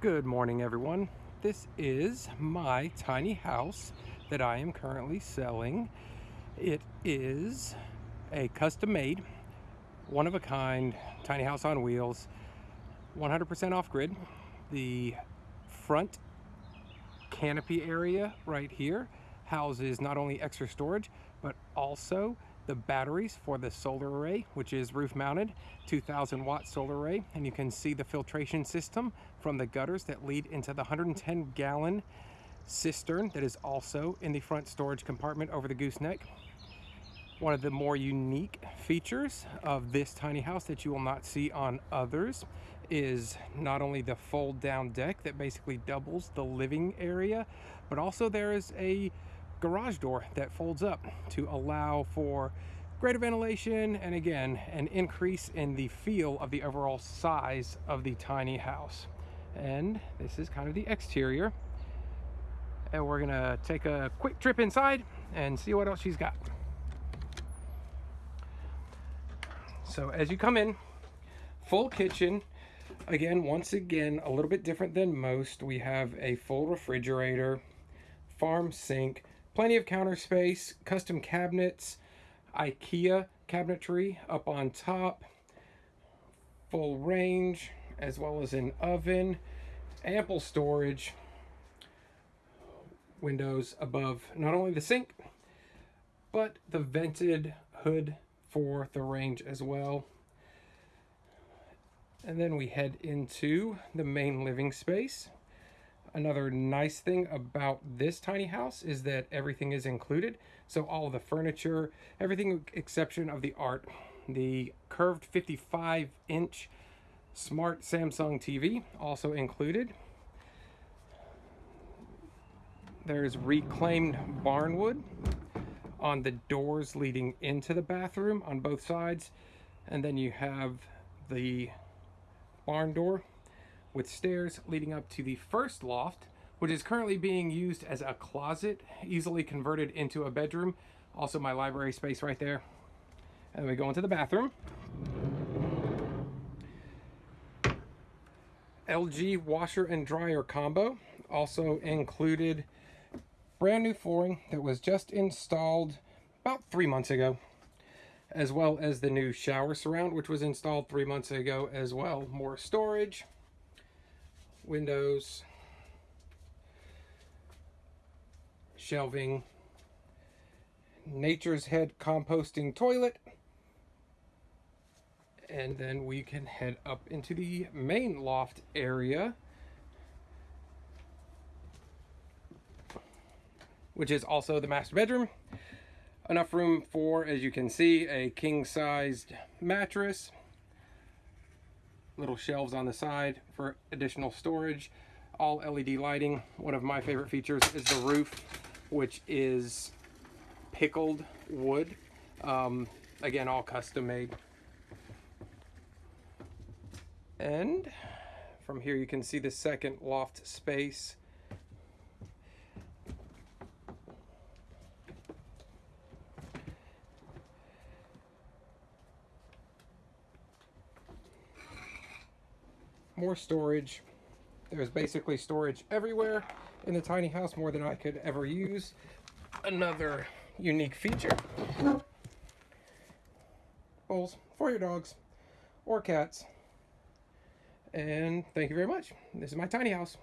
Good morning, everyone. This is my tiny house that I am currently selling. It is a custom made, one of a kind tiny house on wheels, 100% off grid. The front canopy area right here houses not only extra storage, but also the batteries for the solar array, which is roof mounted, 2000 watt solar array. And you can see the filtration system from the gutters that lead into the 110 gallon cistern that is also in the front storage compartment over the gooseneck. One of the more unique features of this tiny house that you will not see on others is not only the fold down deck that basically doubles the living area, but also there is a garage door that folds up to allow for greater ventilation and again an increase in the feel of the overall size of the tiny house. And this is kind of the exterior. And we're gonna take a quick trip inside and see what else she's got. So as you come in full kitchen. Again once again a little bit different than most. We have a full refrigerator farm sink Plenty of counter space, custom cabinets, IKEA cabinetry up on top, full range, as well as an oven, ample storage, windows above not only the sink, but the vented hood for the range as well. And then we head into the main living space. Another nice thing about this tiny house is that everything is included. So all the furniture, everything exception of the art. The curved 55 inch smart Samsung TV also included. There's reclaimed barnwood on the doors leading into the bathroom on both sides. And then you have the barn door with stairs leading up to the first loft, which is currently being used as a closet, easily converted into a bedroom. Also my library space right there. And we go into the bathroom. LG washer and dryer combo. Also included brand new flooring that was just installed about three months ago as well as the new shower surround which was installed three months ago as well more storage windows, shelving, Nature's Head composting toilet, and then we can head up into the main loft area, which is also the master bedroom. Enough room for, as you can see, a king-sized mattress, little shelves on the side for additional storage all LED lighting. One of my favorite features is the roof which is pickled wood. Um, again all custom made. And from here you can see the second loft space more storage. There's basically storage everywhere in the tiny house, more than I could ever use. Another unique feature. Bowls for your dogs or cats. And thank you very much. This is my tiny house.